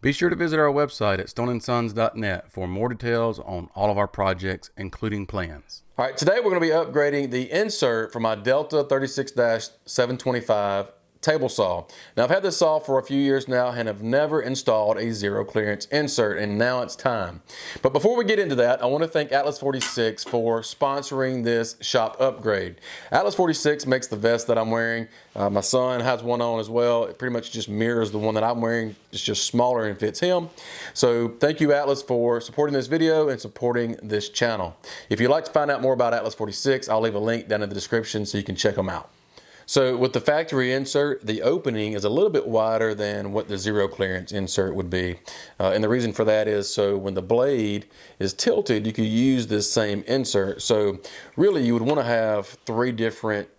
Be sure to visit our website at stoneandsons.net for more details on all of our projects, including plans. All right, today we're going to be upgrading the insert for my Delta 36-725 table saw. Now I've had this saw for a few years now and have never installed a zero clearance insert and now it's time. But before we get into that, I want to thank Atlas 46 for sponsoring this shop upgrade. Atlas 46 makes the vest that I'm wearing. Uh, my son has one on as well. It pretty much just mirrors the one that I'm wearing. It's just smaller and fits him. So thank you Atlas for supporting this video and supporting this channel. If you'd like to find out more about Atlas 46, I'll leave a link down in the description so you can check them out. So with the factory insert, the opening is a little bit wider than what the zero clearance insert would be. Uh, and the reason for that is so when the blade is tilted, you could use this same insert. So really you would want to have three different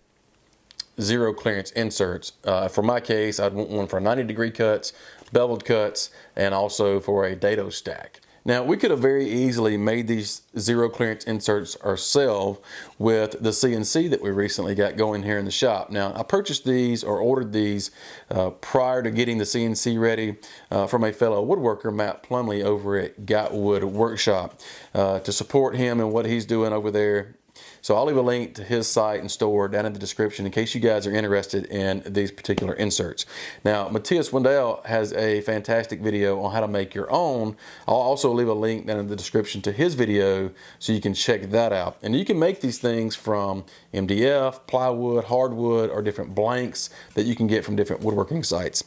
zero clearance inserts. Uh, for my case, I'd want one for 90 degree cuts, beveled cuts, and also for a dado stack. Now we could have very easily made these zero clearance inserts ourselves with the CNC that we recently got going here in the shop. Now I purchased these or ordered these uh, prior to getting the CNC ready uh, from a fellow woodworker, Matt Plumley over at Got Wood Workshop uh, to support him and what he's doing over there so I'll leave a link to his site and store down in the description in case you guys are interested in these particular inserts. Now, Matthias Wandel has a fantastic video on how to make your own. I'll also leave a link down in the description to his video so you can check that out. And you can make these things from MDF, plywood, hardwood, or different blanks that you can get from different woodworking sites.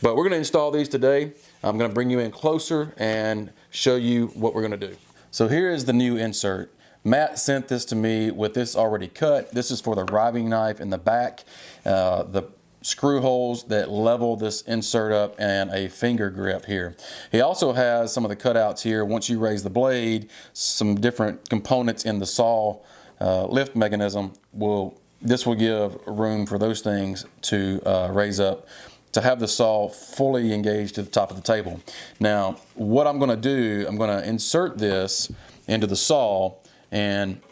But we're gonna install these today. I'm gonna bring you in closer and show you what we're gonna do. So here is the new insert. Matt sent this to me with this already cut. This is for the riving knife in the back, uh, the screw holes that level this insert up and a finger grip here. He also has some of the cutouts here. Once you raise the blade, some different components in the saw uh, lift mechanism will, this will give room for those things to uh, raise up to have the saw fully engaged to the top of the table. Now, what I'm gonna do, I'm gonna insert this into the saw and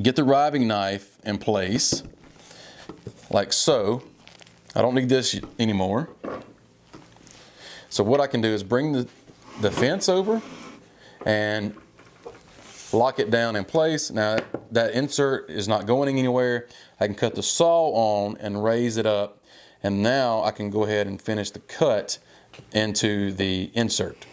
get the riving knife in place like so. I don't need this anymore. So what I can do is bring the, the fence over and lock it down in place. Now that insert is not going anywhere. I can cut the saw on and raise it up and now I can go ahead and finish the cut into the insert.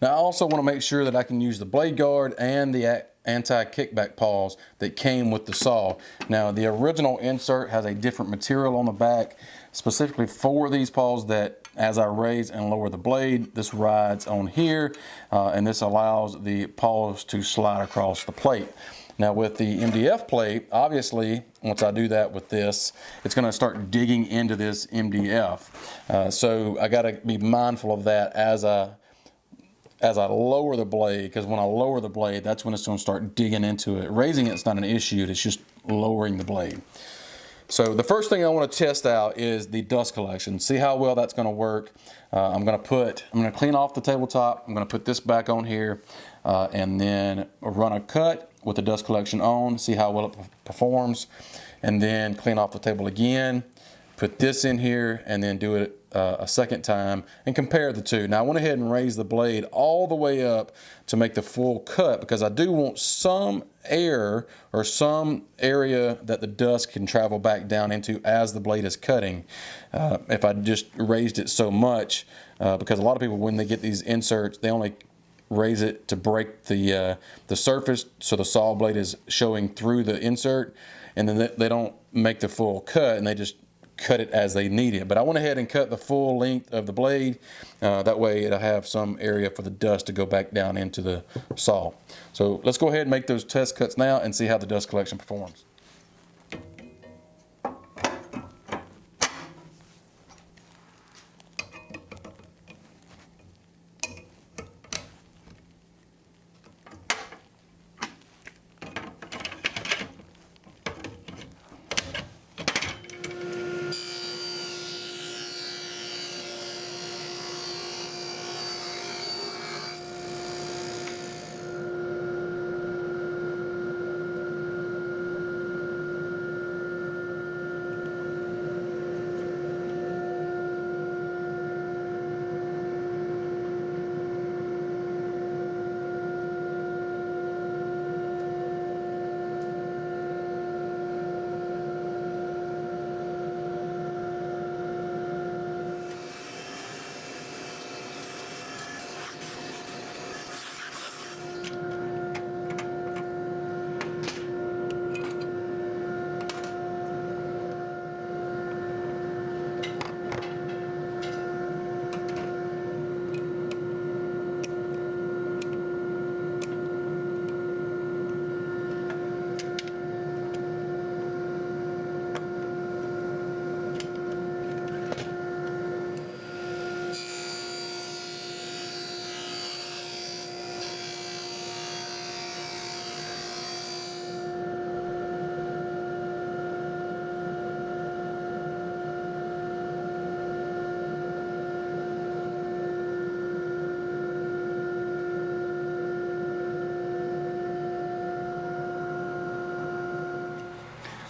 Now I also want to make sure that I can use the blade guard and the anti-kickback pawls that came with the saw. Now the original insert has a different material on the back specifically for these pawls that as I raise and lower the blade, this rides on here uh, and this allows the pawls to slide across the plate. Now with the MDF plate, obviously, once I do that with this, it's gonna start digging into this MDF. Uh, so I gotta be mindful of that as I as I lower the blade, because when I lower the blade, that's when it's going to start digging into it. Raising it's not an issue, it's just lowering the blade. So the first thing I want to test out is the dust collection. See how well that's going to work. Uh, I'm going to put, I'm going to clean off the tabletop. I'm going to put this back on here uh, and then run a cut with the dust collection on, see how well it performs, and then clean off the table again put this in here and then do it uh, a second time and compare the two. Now I went ahead and raised the blade all the way up to make the full cut because I do want some air or some area that the dust can travel back down into as the blade is cutting. Uh, if I just raised it so much, uh, because a lot of people when they get these inserts, they only raise it to break the uh, the surface so the saw blade is showing through the insert and then they don't make the full cut and they just cut it as they need it. But I went ahead and cut the full length of the blade. Uh, that way it'll have some area for the dust to go back down into the saw. So let's go ahead and make those test cuts now and see how the dust collection performs.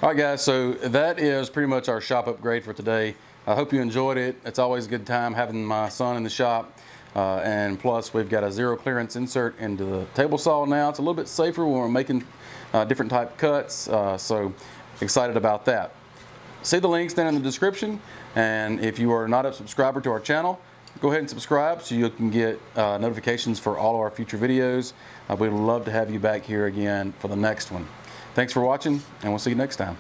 All right, guys, so that is pretty much our shop upgrade for today. I hope you enjoyed it. It's always a good time having my son in the shop. Uh, and plus, we've got a zero clearance insert into the table saw now. It's a little bit safer when we're making uh, different type cuts. Uh, so excited about that. See the links down in the description. And if you are not a subscriber to our channel, go ahead and subscribe so you can get uh, notifications for all of our future videos. Uh, we'd love to have you back here again for the next one. Thanks for watching, and we'll see you next time.